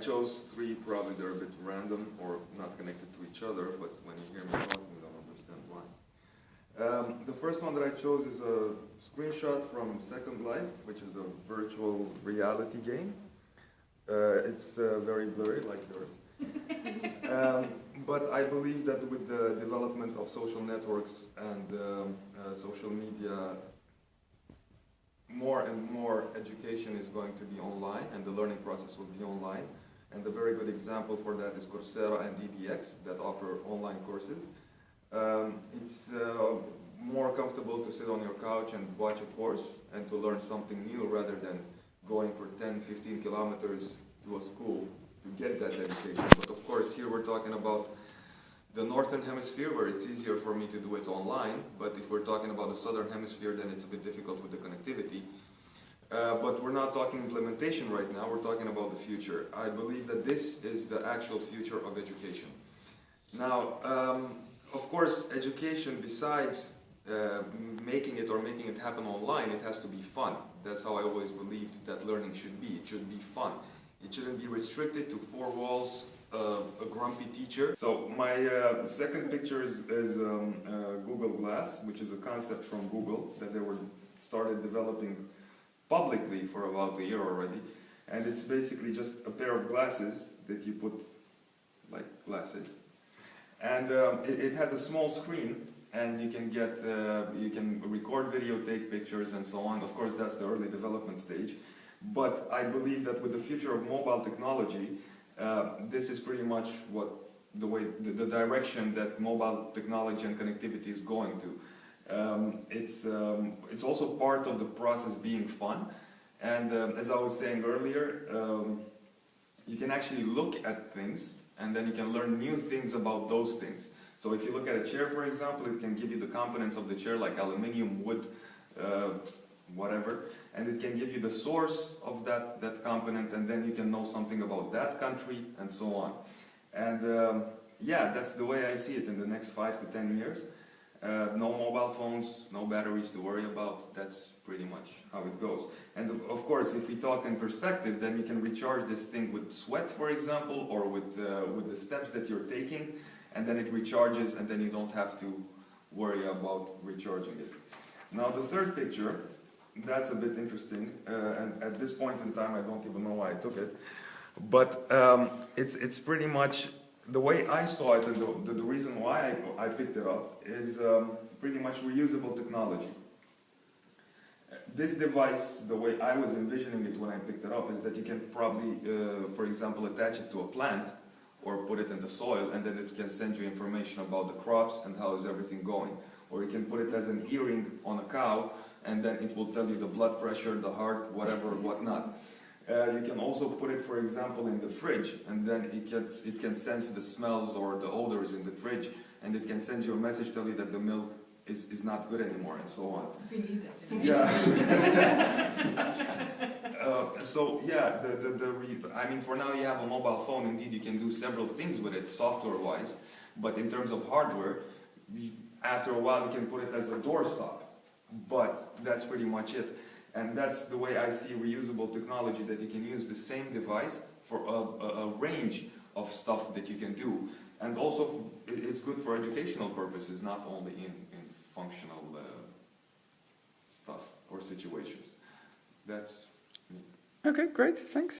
chose three, probably they're a bit random or not connected to each other, but when you hear me talking, you don't understand why. Um, the first one that I chose is a screenshot from Second Life, which is a virtual reality game. Uh, it's uh, very blurry, like yours. um, but I believe that with the development of social networks and um, uh, social media, more and more education is going to be online and the learning process will be online. And a very good example for that is Coursera and EDX that offer online courses. Um, it's uh, more comfortable to sit on your couch and watch a course and to learn something new rather than going for 10, 15 kilometers to a school to get that education. But of course here we're talking about the northern hemisphere where it's easier for me to do it online, but if we're talking about the southern hemisphere then it's a bit difficult with the connectivity. Uh, but we're not talking implementation right now, we're talking about the future. I believe that this is the actual future of education. Now, um, of course, education besides uh, making it or making it happen online, it has to be fun. That's how I always believed that learning should be. It should be fun. It shouldn't be restricted to four walls, uh, a grumpy teacher. So my uh, second picture is, is um, uh, Google Glass, which is a concept from Google that they were started developing publicly for about a year already. And it's basically just a pair of glasses that you put like glasses. And um, it, it, has a small screen and you can get, uh, you can record video, take pictures and so on. Of course that's the early development stage. But I believe that with the future of mobile technology, uh, this is pretty much what the way, the, the, direction that mobile technology and connectivity is going to. Um, it's, um, it's also part of the process being fun. And um, as I was saying earlier, um, you can actually look at things and then you can learn new things about those things. So if you look at a chair, for example, it can give you the components of the chair like aluminium, wood, uh, whatever, and it can give you the source of that, that component and then you can know something about that country and so on. And um, yeah, that's the way I see it in the next five to ten years. Uh, no mobile phones, no batteries to worry about, that's pretty much how it goes. And of course, if we talk in perspective, then you can recharge this thing with sweat, for example, or with, uh, with the steps that you're taking, and then it recharges and then you don't have to worry about recharging it. Now the third picture, that's a bit interesting, uh, and at this point in time I don't even know why I took it, but um, it's, it's pretty much the way I saw it and the, the, reason why I, I, picked it up is um, pretty much reusable technology. This device, the way I was envisioning it when I picked it up, is that you can probably, uh, for example, attach it to a plant or put it in the soil and then it can send you information about the crops and how is everything going. Or you can put it as an earring on a cow and then it will tell you the blood pressure, the heart, whatever, whatnot. Uh, you can also put it, for example, in the fridge, and then it, gets, it can sense the smells or the odors in the fridge, and it can send you a message telling you that the milk is, is not good anymore, and so on. We need that. Yeah. uh, so yeah, the, the, the I mean, for now you have a mobile phone. Indeed, you can do several things with it, software-wise. But in terms of hardware, after a while you can put it as a doorstop. But that's pretty much it. And that's the way I see reusable technology, that you can use the same device for a, a, a range of stuff that you can do. And also, it's good for educational purposes, not only in, in functional uh, stuff or situations. That's me. Okay, great, thanks.